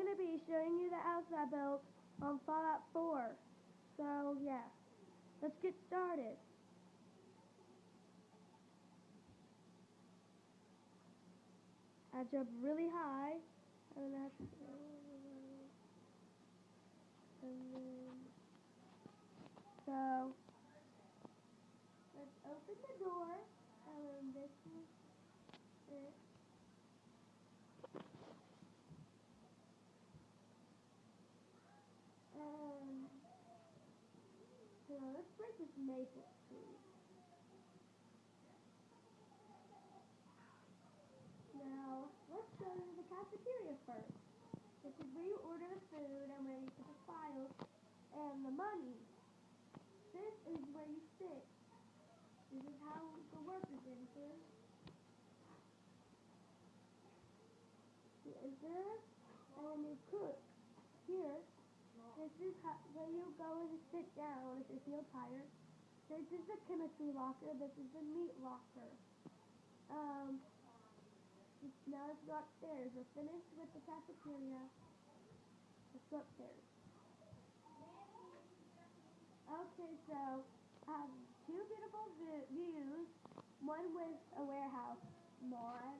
I'm going to be showing you the house I built on Fallout 4. So, yeah. Let's get started. I jump really high. And then, and then, so, let's open the door. And then this is it. Um, so let's break this maple tree. Now, let's go to the cafeteria first. This is where you order the food and where you put the files and the money. This is where you sit. This is how the workers enter. You enter and then you cook. Is how, where you go and sit down if you feel tired. This is the chemistry locker. This is the meat locker. Um, now let's go upstairs. We're finished with the cafeteria. Let's go upstairs. Okay, so I have two beautiful views. One with a warehouse on